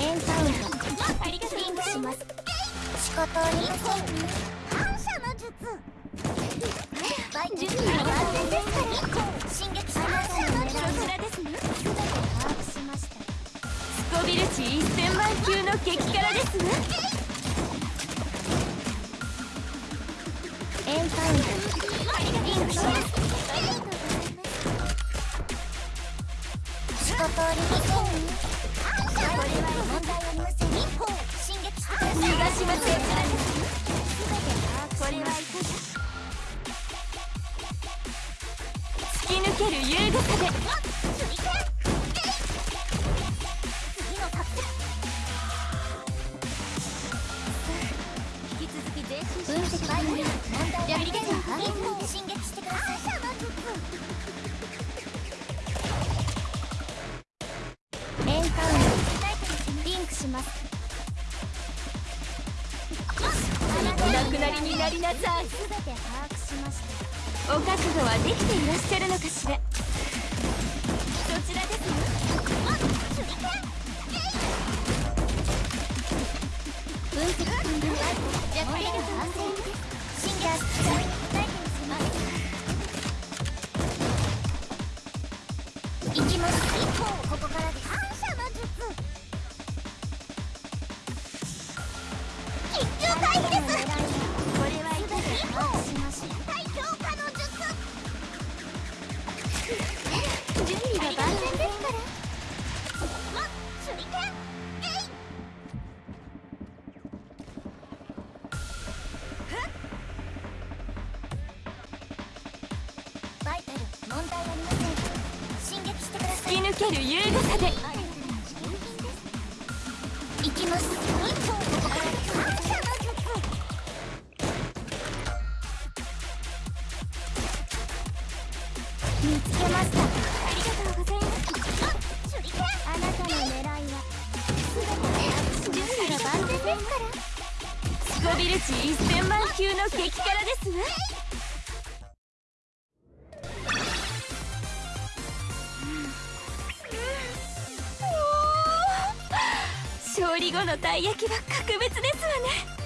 エンカウントリンクします仕方ありません反射の術バイ準備は万全ですから進撃します反射の術こちらですね全て把握しましたスコビル値1000万級の激辛ですわエンカウントリンクします仕方ありませんける優雅さで次の作戦引き続き前進分析バイオリン問題ありませんか進撃してくださいエンカウントリンクしますお亡くなりになりなさい。すべて把握しましたお覚悟はできていらっしゃるのかしら。そちらです？わ分析完了。じゃこれが安全ですシンガースタイル大事にします行きます一方ここからです反射の術緊急回避です見つけましたビル値1000万級の激辛です。わ勝利後のたい焼きは格別ですわね。